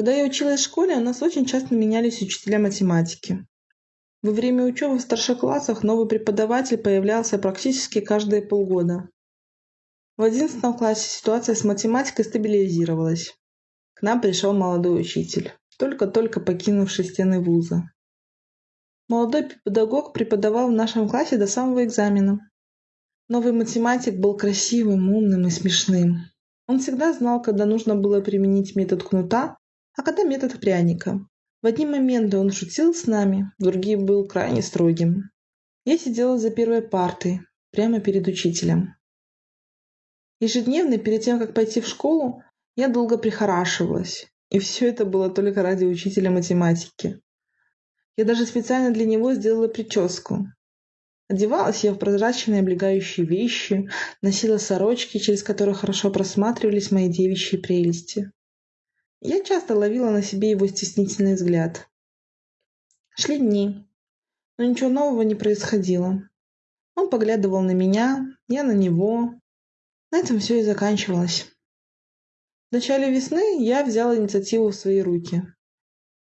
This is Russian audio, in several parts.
Когда я училась в школе, у нас очень часто менялись учителя математики. Во время учебы в старших классах новый преподаватель появлялся практически каждые полгода. В одиннадцатом классе ситуация с математикой стабилизировалась. К нам пришел молодой учитель, только-только покинувший стены вуза. Молодой педагог преподавал в нашем классе до самого экзамена. Новый математик был красивым, умным и смешным. Он всегда знал, когда нужно было применить метод кнута, а когда метод пряника. В одни моменты он шутил с нами, в другие был крайне строгим. Я сидела за первой партой, прямо перед учителем. Ежедневно, перед тем, как пойти в школу, я долго прихорашивалась. И все это было только ради учителя математики. Я даже специально для него сделала прическу. Одевалась я в прозрачные облегающие вещи, носила сорочки, через которые хорошо просматривались мои девичьи прелести. Я часто ловила на себе его стеснительный взгляд. Шли дни, но ничего нового не происходило. Он поглядывал на меня, я на него. На этом все и заканчивалось. В начале весны я взяла инициативу в свои руки.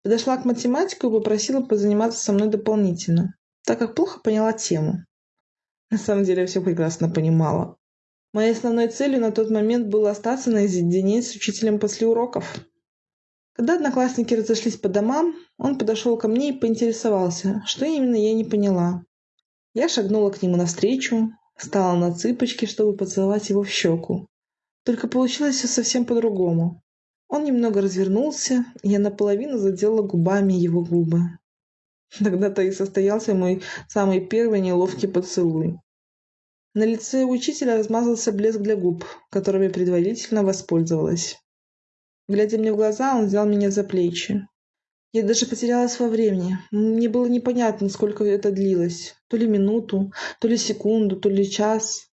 Подошла к математику и попросила позаниматься со мной дополнительно, так как плохо поняла тему. На самом деле я все прекрасно понимала. Моей основной целью на тот момент было остаться наедине с учителем после уроков. Когда одноклассники разошлись по домам, он подошел ко мне и поинтересовался, что именно я не поняла. Я шагнула к нему навстречу, встала на цыпочки, чтобы поцеловать его в щеку. Только получилось все совсем по-другому. Он немного развернулся, и я наполовину задела губами его губы. Тогда-то и состоялся мой самый первый неловкий поцелуй. На лице учителя размазался блеск для губ, которым я предварительно воспользовалась. Глядя мне в глаза, он взял меня за плечи. Я даже потерялась во времени. Мне было непонятно, сколько это длилось. То ли минуту, то ли секунду, то ли час.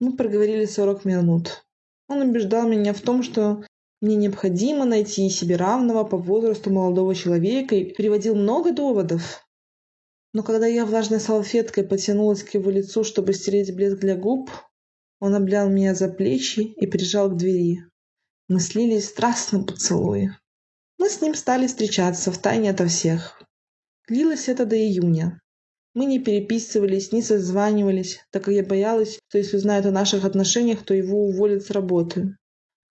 Мы проговорили сорок минут. Он убеждал меня в том, что мне необходимо найти себе равного по возрасту молодого человека и приводил много доводов. Но когда я влажной салфеткой потянулась к его лицу, чтобы стереть блеск для губ, он облял меня за плечи и прижал к двери. Мы слились в страстном поцелуе. Мы с ним стали встречаться в тайне ото всех. Длилось это до июня. Мы не переписывались, не созванивались, так как я боялась, что если узнают о наших отношениях, то его уволят с работы.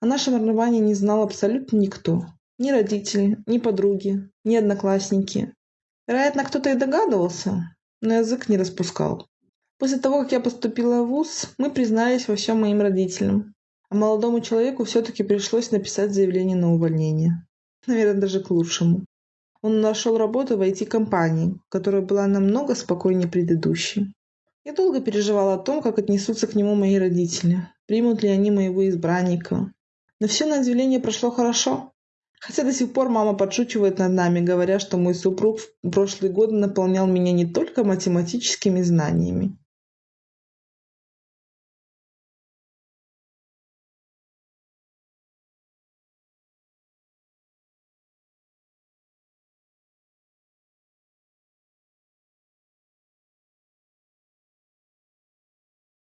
О нашем рвании не знал абсолютно никто. Ни родители, ни подруги, ни одноклассники. Вероятно, кто-то и догадывался, но язык не распускал. После того, как я поступила в ВУЗ, мы признались во всем моим родителям. А молодому человеку все-таки пришлось написать заявление на увольнение. Наверное, даже к лучшему. Он нашел работу в IT-компании, которая была намного спокойнее предыдущей. Я долго переживала о том, как отнесутся к нему мои родители. Примут ли они моего избранника, но все на удивление прошло хорошо. Хотя до сих пор мама подшучивает над нами, говоря, что мой супруг в прошлые годы наполнял меня не только математическими знаниями,